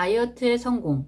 다이어트의 성공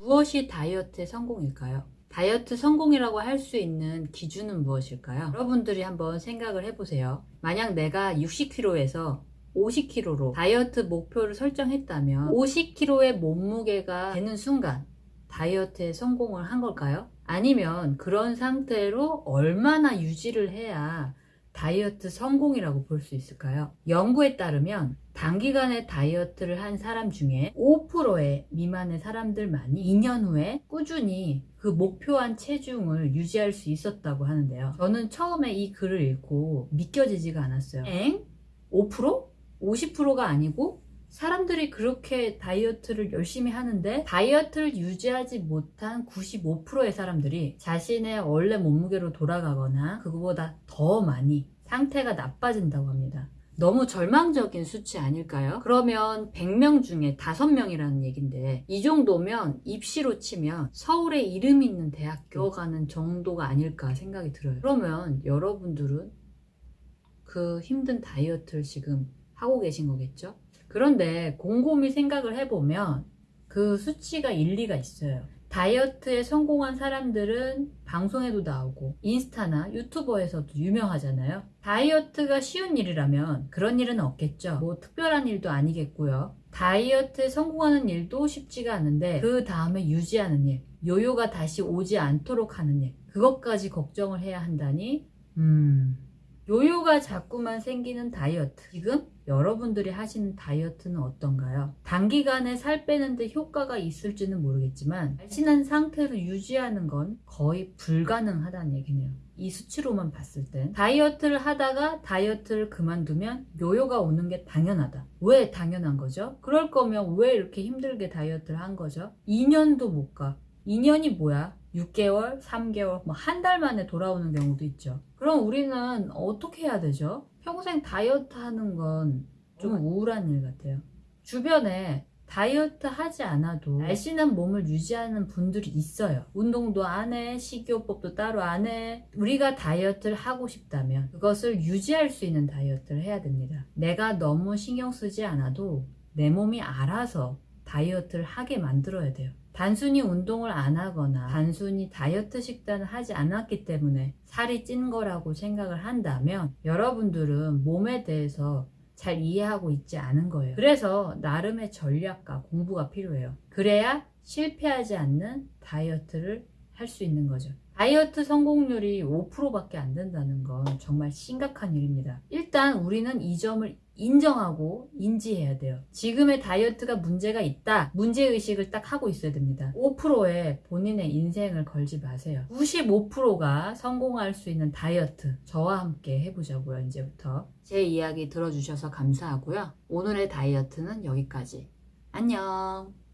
무엇이 다이어트의 성공일까요? 다이어트 성공이라고 할 수 있는 기준은 무엇일까요? 여러분들이 한번 생각을 해보세요. 만약 내가 60kg에서 50kg로 다이어트 목표를 설정했다면 50kg의 몸무게가 되는 순간 다이어트에 성공을 한 걸까요? 아니면 그런 상태로 얼마나 유지를 해야 다이어트 성공이라고 볼 수 있을까요? 연구에 따르면 단기간에 다이어트를 한 사람 중에 5%의 미만의 사람들만이 2년 후에 꾸준히 그 목표한 체중을 유지할 수 있었다고 하는데요. 저는 처음에 이 글을 읽고 믿겨지지가 않았어요. 엥? 5%? 50%가 아니고 사람들이 그렇게 다이어트를 열심히 하는데 다이어트를 유지하지 못한 95%의 사람들이 자신의 원래 몸무게로 돌아가거나 그거보다 더 많이 상태가 나빠진다고 합니다. 너무 절망적인 수치 아닐까요? 그러면 100명 중에 5명이라는 얘긴데 이 정도면 입시로 치면 서울에 이름 있는 대학교 가는 정도가 아닐까 생각이 들어요. 그러면 여러분들은 그 힘든 다이어트를 지금 하고 계신 거겠죠? 그런데 곰곰이 생각을 해보면 그 수치가 일리가 있어요. 다이어트에 성공한 사람들은 방송에도 나오고 인스타나 유튜버에서도 유명하잖아요. 다이어트가 쉬운 일이라면 그런 일은 없겠죠. 뭐 특별한 일도 아니겠고요. 다이어트에 성공하는 일도 쉽지가 않은데 그 다음에 유지하는 일, 요요가 다시 오지 않도록 하는 일, 그것까지 걱정을 해야 한다니 음... 요요가 자꾸만 생기는 다이어트 지금 여러분들이 하시는 다이어트는 어떤가요? 단기간에 살 빼는데 효과가 있을지는 모르겠지만 날씬한 상태로 유지하는 건 거의 불가능하다는 얘기네요 이 수치로만 봤을 땐 다이어트를 하다가 다이어트를 그만두면 요요가 오는 게 당연하다 왜 당연한 거죠? 그럴 거면 왜 이렇게 힘들게 다이어트를 한 거죠? 2년도 못가 2년이 뭐야? 6개월, 3개월, 뭐 한 달 만에 돌아오는 경우도 있죠. 그럼 우리는 어떻게 해야 되죠? 평생 다이어트 하는 건 좀 우울한 일 같아요. 주변에 다이어트 하지 않아도 날씬한 몸을 유지하는 분들이 있어요. 운동도 안 해, 식이요법도 따로 안 해. 우리가 다이어트를 하고 싶다면 그것을 유지할 수 있는 다이어트를 해야 됩니다. 내가 너무 신경 쓰지 않아도 내 몸이 알아서 다이어트를 하게 만들어야 돼요. 단순히 운동을 안 하거나 단순히 다이어트 식단을 하지 않았기 때문에 살이 찐 거라고 생각을 한다면 여러분들은 몸에 대해서 잘 이해하고 있지 않은 거예요. 그래서 나름의 전략과 공부가 필요해요. 그래야 실패하지 않는 다이어트를 할 수 있는 거죠. 다이어트 성공률이 5%밖에 안 된다는 건 정말 심각한 일입니다. 일단 우리는 이 점을 인정하고 인지해야 돼요. 지금의 다이어트가 문제가 있다. 문제의식을 딱 하고 있어야 됩니다. 5%에 본인의 인생을 걸지 마세요. 95%가 성공할 수 있는 다이어트 저와 함께 해보자고요. 이제부터. 제 이야기 들어주셔서 감사하고요. 오늘의 다이어트는 여기까지. 안녕.